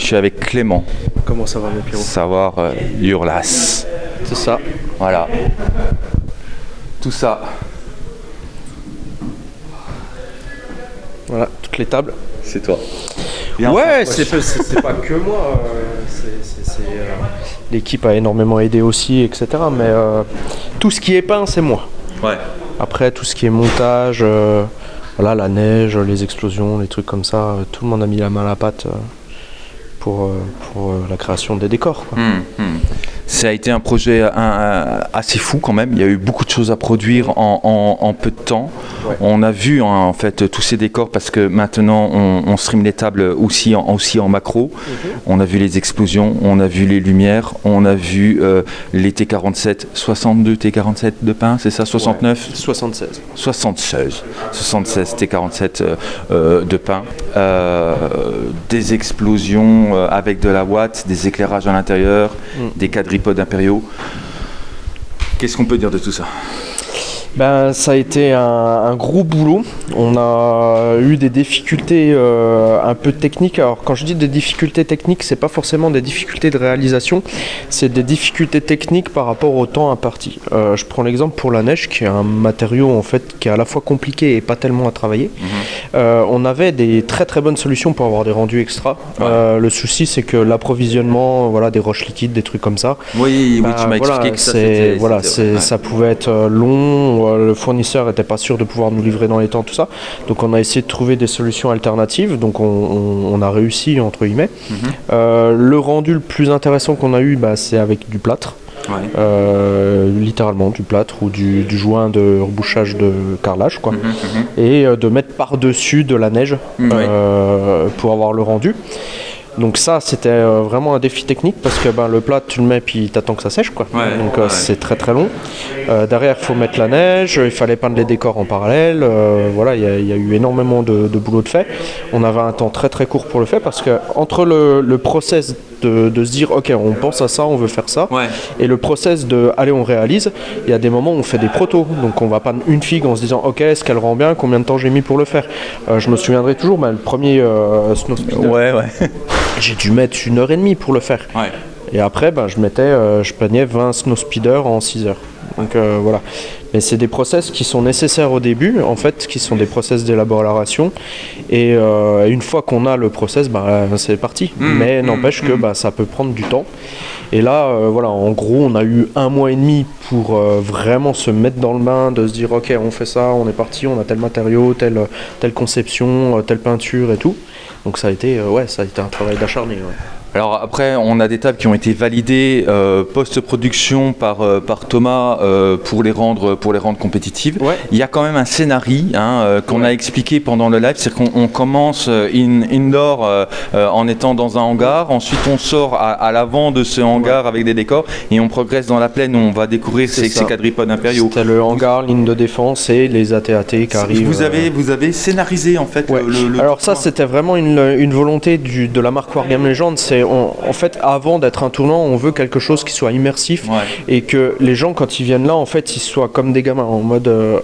Je suis avec Clément. Comment ça va, mes Pierrot? Savoir euh, Urlas. C'est ça. Voilà. Tout ça. Voilà, toutes les tables. C'est toi. ouais, c'est pas, que moi. euh, euh, L'équipe a énormément aidé aussi, etc. Mais euh, tout ce qui est peint, c'est moi. Ouais. Après, tout ce qui est montage, voilà, la neige, les explosions, les trucs comme ça, tout le monde a mis la main à la pâte pour, euh, pour euh, la création des décors. Hmm, hmm. Ça a été un projet un- assez fou quand même. Il y a eu beaucoup de choses à produire en, en- en peu de temps. Ouais. On a vu hein, en fait tous ces décors parce que maintenant on, on stream les tables aussi en, aussi en macro. On a vu les explosions, on a vu les lumières, on a vu euh, les T47, 62 T47 de pain, c'est ça 69 76. 76, 76 T47 euh, euh, de pain, Euh, des explosions euh, avec de la watt, des éclairages à l'intérieur, Mm. des quadripodes impériaux. Qu'est-ce qu'on peut dire de tout ça? Ben, ça a été un, un gros boulot. On a eu des difficultés euh, un peu techniques. Alors, quand je dis des difficultés techniques, c'est pas forcément des difficultés de réalisation, c'est des difficultés techniques par rapport au temps imparti. Euh, je prends l'exemple pour la neige, qui est un matériau en fait qui est à la fois compliqué et pas tellement à travailler. Euh, on avait des très très bonnes solutions pour avoir des rendus extra. Euh, le souci, c'est que l'approvisionnement, voilà, des roches liquides, des trucs comme ça, Oui, bah, voilà, c'est- voilà, c'est- ça pouvait être long, euh, le fournisseur n'était pas sûr de pouvoir nous livrer dans les temps, tout ça. Donc on a essayé de trouver des solutions alternatives, donc on, on- on a réussi, entre guillemets. Mhm. Euh, le rendu le plus intéressant qu'on a eu, bah, c'est avec du plâtre, euh, littéralement du plâtre ou du, du joint de rebouchage de carrelage, quoi. Et euh, de mettre par-dessus de la neige Mhm. euh, pour avoir le rendu. Donc ça, c'était euh, vraiment un défi technique parce que ben, le plat, tu le mets puis t'attends que ça sèche. Quoi. Ouais, Donc euh, ouais. c'est très très long. Euh, derrière, il faut mettre la neige, il fallait peindre les décors en parallèle. euh, voilà, il y, a- il y a eu énormément de, de boulot de fait. On avait un temps très très court pour le faire parce que entre le, le process de, de se dire ok, on pense à ça, on veut faire ça, Ouais. et le process de allez, on réalise, il y a des moments où on fait des protos. Donc on va pas une figue en se disant ok, est-ce qu'elle rend bien, combien de temps j'ai mis pour le faire? Euh, je me souviendrai toujours, ben, le premier euh, Snow Speeder, Ouais, ouais. j'ai dû mettre une heure et demie pour le faire. ouais. Et après, ben, je mettais, euh, je peignais 20 snow speeders en 6 heures. Donc euh, voilà. Mais c'est des process qui sont nécessaires au début, en fait, qui sont des process d'élaboration. Et euh, une fois qu'on a le process, ben, c'est parti. Mm, Mais mm, n'empêche que mm. ben, ça peut prendre du temps. Et là, voilà, en gros, on a eu un mois et demi pour vraiment se mettre dans le bain, de se dire, ok, on fait ça, on est parti, on a tel matériau, telle, telle conception, telle peinture et tout. Donc ça a été, euh, ouais, ça a été un travail d'acharné. Alors après, on a des tables qui ont été validées euh, post-production par, euh, par Thomas euh, pour, les rendre, pour les rendre compétitives. Ouais. Il y a quand même un scénario hein, qu'on a expliqué pendant le live, c'est qu'on on commence in, indoor en étant dans un hangar, ensuite on sort à, à l'avant de ce hangar avec des décors et on progresse dans la plaine où on va découvrir ces, ces quadripodes impériaux. C'était le hangar, ligne de défense et les ATAT qui arrivent. Vous avez, vous avez scénarisé en fait le, le- Alors ça c'était vraiment une, une volonté du, de la marque Wargame Legend. C'est on- en fait avant d'être un tournant, on veut quelque chose qui soit immersif Ouais. et que les gens quand ils viennent là en fait ils soient comme des gamins en mode euh,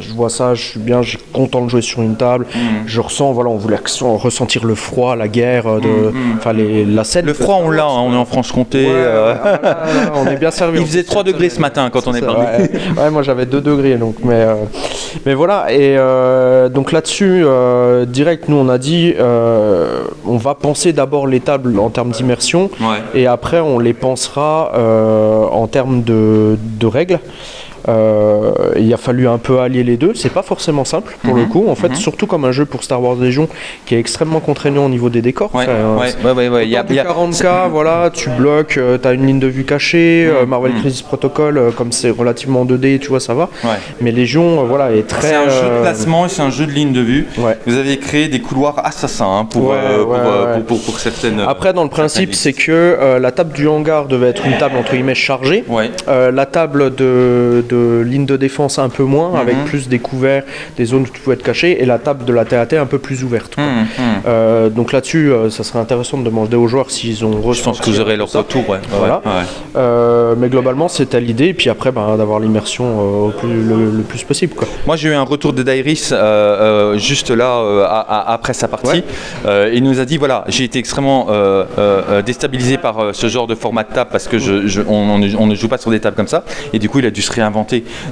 je vois ça, je suis bien, suis content de jouer sur une table. Mhm. Je ressens voilà on voulait ressentir le froid, la guerre, euh, de, enfin les- la scène. Le froid on l'a, hein, on est en Franche-Comté. Ouais, euh, on est bien servi. Il faisait 3 degrés ce matin quand on est parti. Ouais, moi j'avais 2 degrés donc mais euh, mais voilà et donc là-dessus direct nous on a dit on va penser d'abord les tables en termes d'immersion Ouais. et après on les pensera euh, en termes de, de règles. Euh, il a fallu un peu allier les deux, c'est pas forcément simple pour le Mhm, coup, en fait, mhm. surtout comme un jeu pour Star Wars Légion qui est extrêmement contraignant au niveau des décors. Ouais, ouais, ouais, ouais, ouais, il y a- Autant il y a- du 40K, voilà, tu bloques, tu as une ligne de vue cachée, euh, Mm, Marvel. Crisis Protocol, euh, comme c'est relativement 2D, tu vois, ça va. Mais Légion, euh, voilà, est très. C'est un jeu de euh, placement et c'est un jeu de ligne de vue. Vous avez créé des couloirs assassins hein, pour, euh, pour, euh, pour, pour- pour certaines. Après, dans le principe, c'est que euh, la table du hangar devait être une table entre guillemets chargée. Euh, la table de, de ligne de défense un peu moins, Mhm. avec plus des couverts, des zones où tu pouvais te cacher, et la table de la TAT un peu plus ouverte. Hum, hum. Euh, donc là-dessus, euh, ça serait intéressant de demander aux joueurs s'ils ont Je pense que vous aurez leur ça. retour, ouais. Ouais, Voilà. ouais. Euh, mais globalement, c'était l'idée, et puis après, ben, d'avoir l'immersion le, le plus possible. Quoi. Moi, j'ai eu un retour de Dairis juste là, à- à- après sa partie. Ouais. Il nous a dit voilà, j'ai été extrêmement déstabilisé par ce genre de format de table parce que je, je- on, on ne- on ne joue pas sur des tables comme ça. Et du coup, il a dû se réinventer.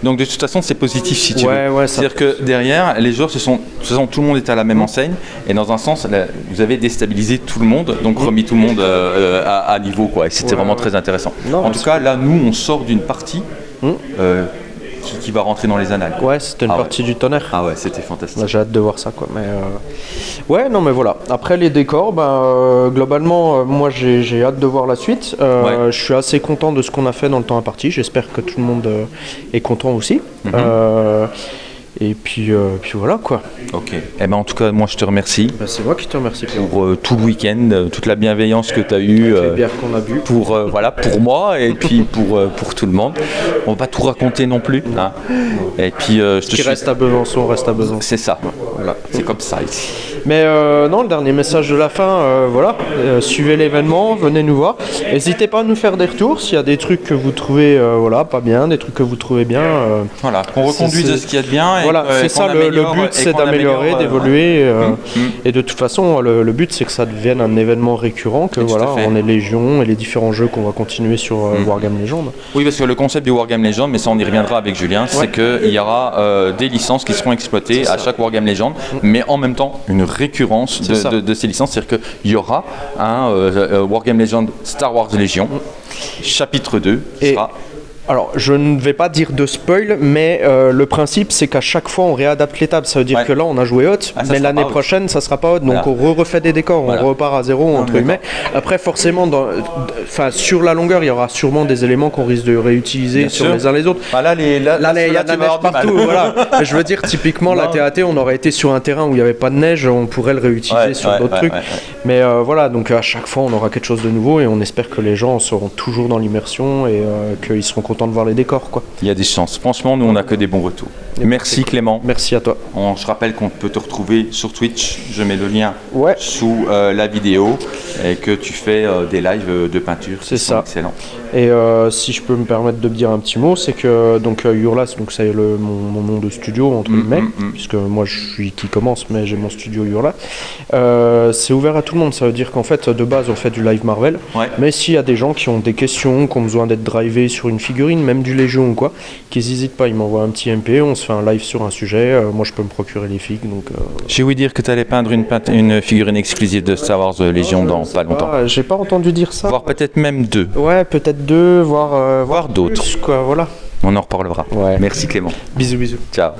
Donc, de toute façon, c'est positif si tu Ouais, veux. ouais, C'est-à-dire que derrière, les joueurs se sont. De toute façon, tout le monde est à la même enseigne. Et dans un sens, là, vous avez déstabilisé tout le monde, donc remis tout le monde euh, euh, à, à niveau. Quoi. Et c'était Ouais, vraiment très intéressant. Non, en tout cas, là, nous, on sort d'une partie Hum. euh, qui, qui va rentrer dans les annales. Ouais, c'était une Ah ouais. partie du tonnerre. Ah ouais, c'était fantastique. Bah, J'ai hâte de voir ça quoi. Mais euh, ouais, non mais voilà. Après les décors, ben, euh, globalement, euh, moi j'ai hâte de voir la suite. Ouais. Je suis assez content de ce qu'on a fait dans le temps imparti. J'espère que tout le monde est content aussi. Mhm. Et puis, euh, puis voilà quoi. Ok. Eh ben, en tout cas, moi, je te remercie Bah, C'est moi qui te remercie pour euh, tout le week-end, euh, toute la bienveillance que tu as eue. les euh, bières qu'on a bu. pour, euh, voilà, pour moi et puis pour, pour tout le monde. On va pas tout raconter non plus. hein. Et puis, je te qui suis- reste à Besançon reste à Besançon. C'est ça. Voilà. C'est comme ça ici. Mais euh, non, le dernier message de la fin, euh, voilà, euh, suivez l'événement, venez nous voir. N'hésitez pas à nous faire des retours s'il y a des trucs que vous trouvez voilà, pas bien, des trucs que vous trouvez bien. Voilà, qu'on reconduise ce qu'il y a de bien. Et voilà, c'est ça le, but, c'est d'améliorer, améliore, d'évoluer. Hum, hum. Et de toute façon, le, le but c'est que ça devienne un événement récurrent, que Et voilà, on ait Légion et les différents jeux qu'on va continuer sur Hum. Wargame Legend. Oui, parce que le concept du Wargame Legend, mais ça on y reviendra avec Julien, c'est qu'il y aura des licences qui seront exploitées à chaque Wargame Legend, mais en même temps une récurrence de, ces licences, c'est-à-dire qu'il y aura un euh, euh, Wargame Legend Star Wars Légion, chapitre 2, Et- sera Alors, je ne vais pas dire de spoil, mais euh, le principe c'est qu'à chaque fois on réadapte les tables. Ça veut dire Ouais. que là on a joué haute, Ah, mais l'année prochaine ça sera pas haute. Donc Voilà. on refait des décors, Voilà. on repart à zéro entre guillemets. Après, forcément, dans- sur la longueur, il y aura sûrement des éléments qu'on risque de réutiliser Bien sur sûr. les uns les autres. Ah, là, les, là, Là, il y a de la neige partout, voilà. Je veux dire, typiquement, la. TAT, on aurait été sur un terrain où il n'y avait pas de neige, on pourrait le réutiliser Ouais, sur ouais, d'autres trucs. Mais euh, voilà, donc à chaque fois, on aura quelque chose de nouveau et on espère que les gens seront toujours dans l'immersion et euh, qu'ils seront contents de voir les décors, quoi. Il y a des chances. Franchement, nous, on n'a que des bons retours. Merci Clément. Merci à toi. On, je rappelle qu'on peut te retrouver sur Twitch. Je mets le lien Ouais. sous euh, la vidéo et que tu fais euh, des lives euh, de peinture. C'est ça. Excellent. Et euh, si je peux me permettre de dire un petit mot, c'est que donc Hurlas, donc c'est le mon, mon nom de studio entre Mm, guillemets, mm, mm. puisque moi je suis qui commence, mais j'ai mon studio Hurlas. Euh, c'est ouvert à tout le monde. Ça veut dire qu'en fait de base on fait du live Marvel, Ouais. mais s'il y a des gens qui ont des questions, qui ont besoin d'être drivés sur une même du Légion ou quoi, qu'ils n'hésitent pas, ils m'envoient un petit MP, on se fait un live sur un sujet. Euh, moi je peux me procurer les figues, donc. euh, J'ai ouï dire que tu allais peindre une, peint- une figurine exclusive de Star Wars euh, Légion dans pas longtemps. j'ai pas entendu dire ça. Voire peut-être même deux. Ouais, peut-être deux, voire, Voire d'autres. quoi. Voilà. On en reparlera. Ouais. Merci Clément. Bisous, bisous. Ciao.